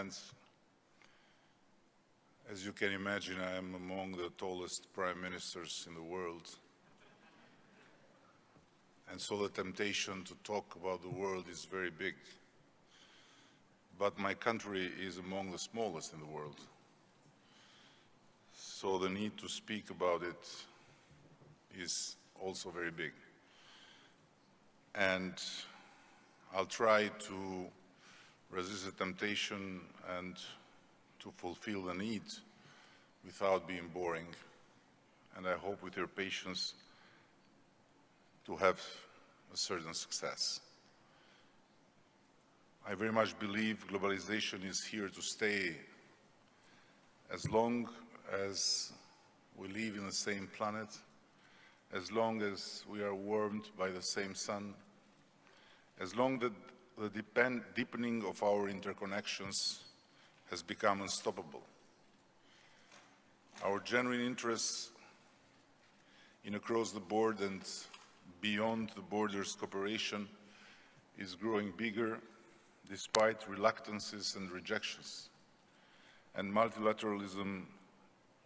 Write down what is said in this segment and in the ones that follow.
friends, as you can imagine, I am among the tallest prime ministers in the world. And so the temptation to talk about the world is very big. But my country is among the smallest in the world. So the need to speak about it is also very big. And I'll try to resist the temptation and to fulfill the need without being boring. And I hope with your patience to have a certain success. I very much believe globalization is here to stay as long as we live in the same planet, as long as we are warmed by the same sun, as long as the deepening of our interconnections has become unstoppable. Our genuine interest in across the board and beyond the borders cooperation is growing bigger despite reluctances and rejections. And multilateralism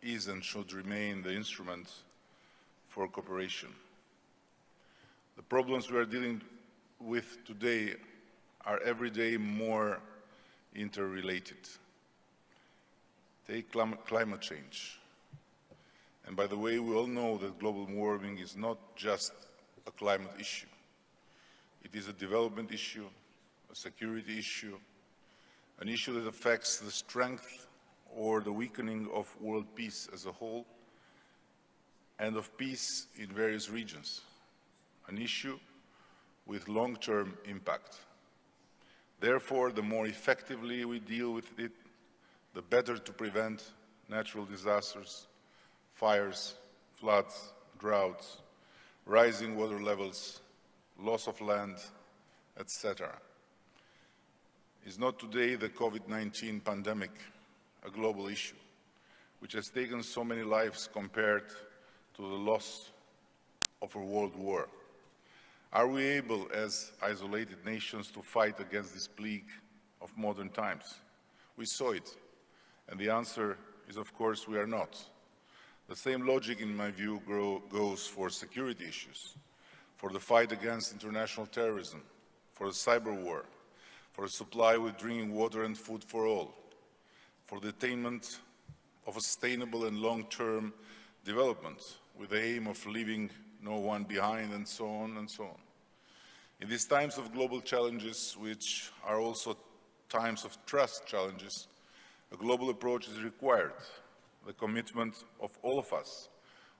is and should remain the instrument for cooperation. The problems we are dealing with today are every day more interrelated. Take climate change. And by the way, we all know that global warming is not just a climate issue. It is a development issue, a security issue, an issue that affects the strength or the weakening of world peace as a whole and of peace in various regions, an issue with long-term impact. Therefore, the more effectively we deal with it, the better to prevent natural disasters, fires, floods, droughts, rising water levels, loss of land, etc. Is not today the COVID-19 pandemic a global issue, which has taken so many lives compared to the loss of a world war? Are we able, as isolated nations, to fight against this plague of modern times? We saw it, and the answer is, of course, we are not. The same logic, in my view, grow, goes for security issues, for the fight against international terrorism, for the cyber war, for a supply with drinking water and food for all, for the attainment of a sustainable and long-term development with the aim of leaving no one behind and so on and so on. In these times of global challenges, which are also times of trust challenges, a global approach is required the commitment of all of us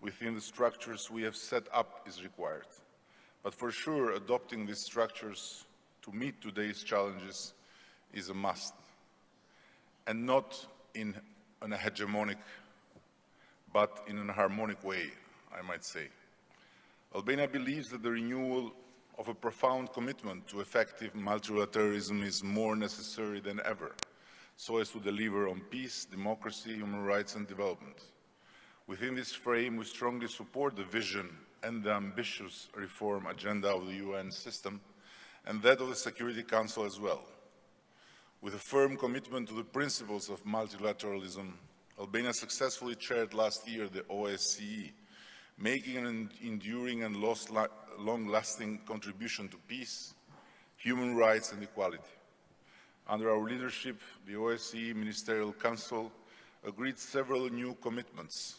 within the structures we have set up is required. But for sure, adopting these structures to meet today's challenges is a must, and not in an hegemonic, but in an harmonic way, I might say. Albania believes that the renewal of a profound commitment to effective multilateralism is more necessary than ever so as to deliver on peace, democracy, human rights and development. Within this frame, we strongly support the vision and the ambitious reform agenda of the UN system and that of the Security Council as well. With a firm commitment to the principles of multilateralism, Albania successfully chaired last year the OSCE, making an enduring and long-lasting contribution to peace, human rights and equality. Under our leadership, the OSCE Ministerial Council agreed several new commitments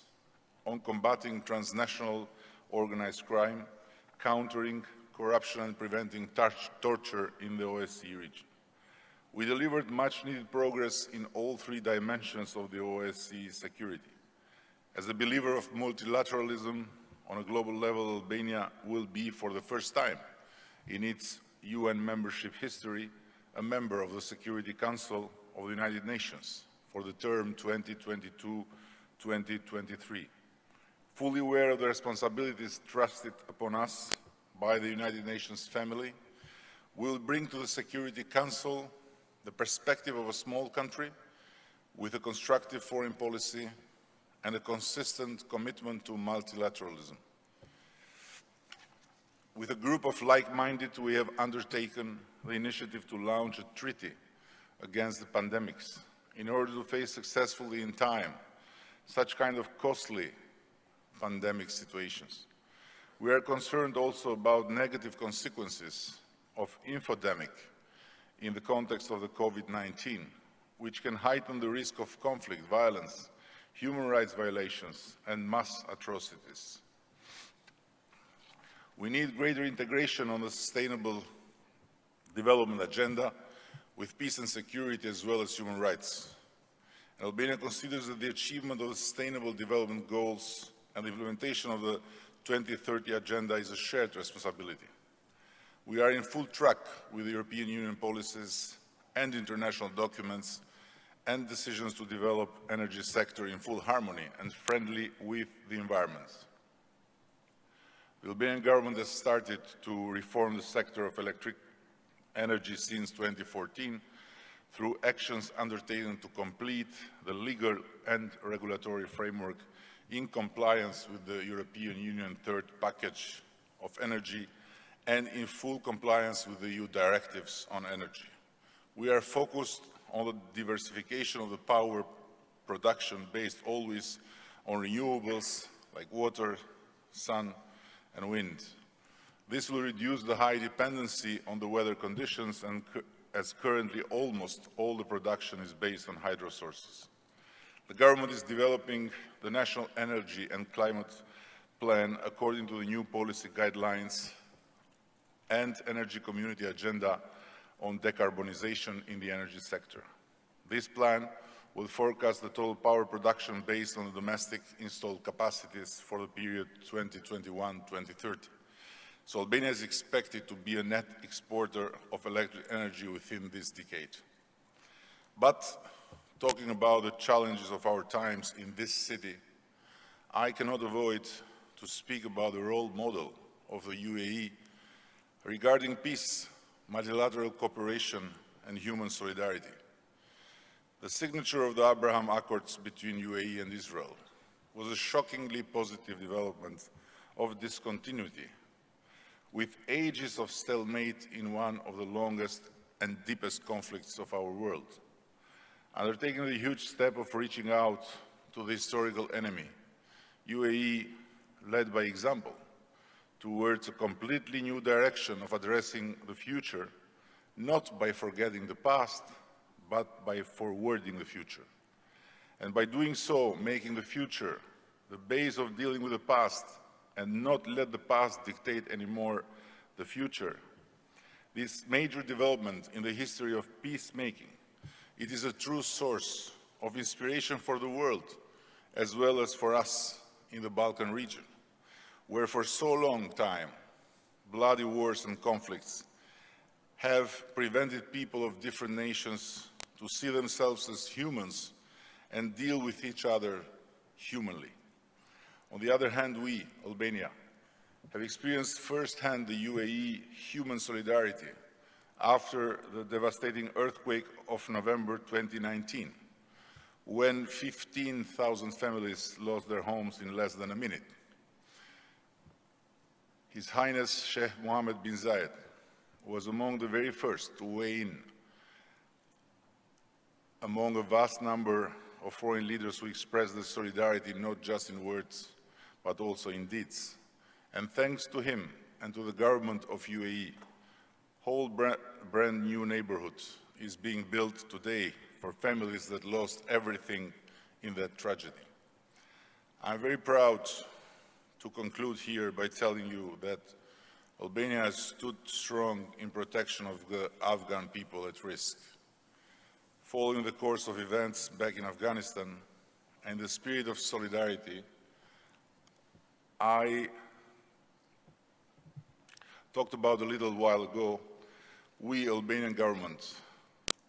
on combating transnational organized crime, countering corruption and preventing torture in the OSCE region. We delivered much needed progress in all three dimensions of the OSCE security. As a believer of multilateralism on a global level, Albania will be for the first time in its UN membership history a member of the Security Council of the United Nations for the term 2022-2023. Fully aware of the responsibilities trusted upon us by the United Nations family, we will bring to the Security Council the perspective of a small country with a constructive foreign policy and a consistent commitment to multilateralism. With a group of like-minded, we have undertaken the initiative to launch a treaty against the pandemics in order to face successfully in time such kind of costly pandemic situations. We are concerned also about negative consequences of infodemic in the context of the COVID-19, which can heighten the risk of conflict, violence, human rights violations, and mass atrocities. We need greater integration on the sustainable development agenda with peace and security as well as human rights. Albania considers that the achievement of the Sustainable Development Goals and the implementation of the 2030 Agenda is a shared responsibility. We are in full track with European Union policies and international documents and decisions to develop energy sector in full harmony and friendly with the environment. The Albanian government has started to reform the sector of electric energy since 2014 through actions undertaken to complete the legal and regulatory framework in compliance with the European Union third package of energy and in full compliance with the EU directives on energy. We are focused on the diversification of the power production based always on renewables like water, sun and wind. This will reduce the high dependency on the weather conditions and as currently almost all the production is based on hydro sources. The government is developing the National Energy and Climate Plan according to the new policy guidelines and Energy Community Agenda on decarbonization in the energy sector. This plan will forecast the total power production based on the domestic installed capacities for the period 2021-2030. So Albania is expected to be a net exporter of electric energy within this decade. But talking about the challenges of our times in this city, I cannot avoid to speak about the role model of the UAE regarding peace, multilateral cooperation and human solidarity. The signature of the Abraham Accords between UAE and Israel was a shockingly positive development of discontinuity, with ages of stalemate in one of the longest and deepest conflicts of our world. Undertaking the huge step of reaching out to the historical enemy, UAE led by example towards a completely new direction of addressing the future, not by forgetting the past, but by forwarding the future. And by doing so, making the future the base of dealing with the past and not let the past dictate anymore the future. This major development in the history of peacemaking, it is a true source of inspiration for the world, as well as for us in the Balkan region, where for so long time, bloody wars and conflicts have prevented people of different nations to see themselves as humans and deal with each other humanly. On the other hand, we, Albania, have experienced firsthand the UAE human solidarity after the devastating earthquake of November 2019, when 15,000 families lost their homes in less than a minute. His Highness Sheikh Mohammed bin Zayed was among the very first to weigh in among a vast number of foreign leaders who expressed their solidarity not just in words, but also in deeds. And thanks to him and to the government of UAE, whole brand new neighborhoods is being built today for families that lost everything in that tragedy. I'm very proud to conclude here by telling you that Albania has stood strong in protection of the Afghan people at risk. Following the course of events back in Afghanistan and the spirit of solidarity, I talked about a little while ago, we, Albanian government,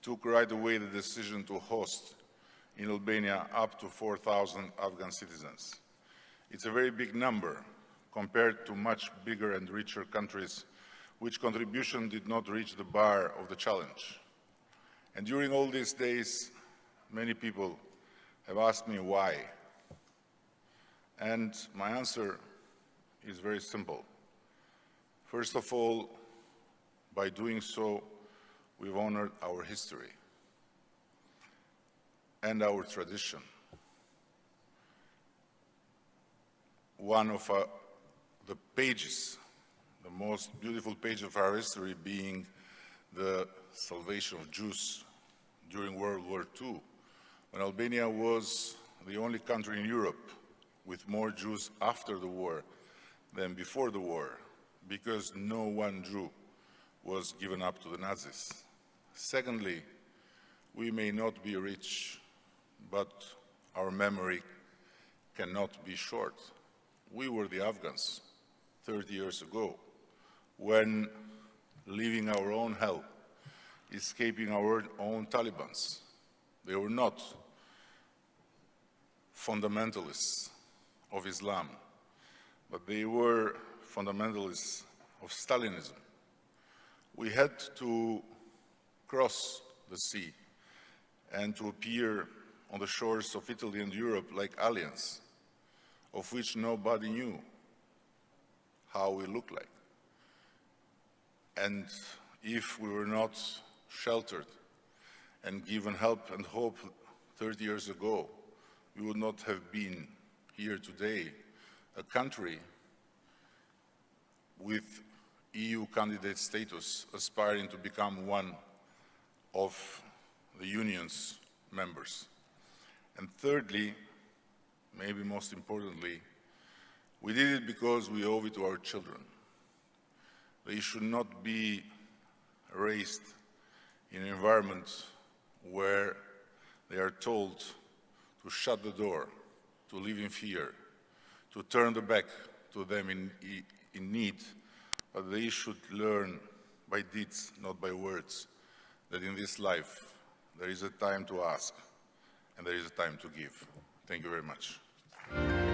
took right away the decision to host in Albania up to 4,000 Afghan citizens. It's a very big number compared to much bigger and richer countries which contribution did not reach the bar of the challenge. And during all these days, many people have asked me why. And my answer is very simple. First of all, by doing so, we've honored our history. and our tradition. One of uh, the pages, the most beautiful page of our history being the salvation of Jews during World War II, when Albania was the only country in Europe with more Jews after the war than before the war, because no one Jew was given up to the Nazis. Secondly, we may not be rich, but our memory cannot be short. We were the Afghans 30 years ago when leaving our own hell, escaping our own Talibans. They were not fundamentalists of Islam, but they were fundamentalists of Stalinism. We had to cross the sea and to appear on the shores of Italy and Europe like aliens, of which nobody knew how we looked like. And if we were not sheltered and given help and hope 30 years ago, we would not have been here today, a country with EU candidate status aspiring to become one of the Union's members. And thirdly, maybe most importantly, we did it because we owe it to our children. They should not be raised in an environment where they are told to shut the door, to live in fear, to turn the back to them in, in need, but they should learn by deeds, not by words, that in this life there is a time to ask and there is a time to give. Thank you very much.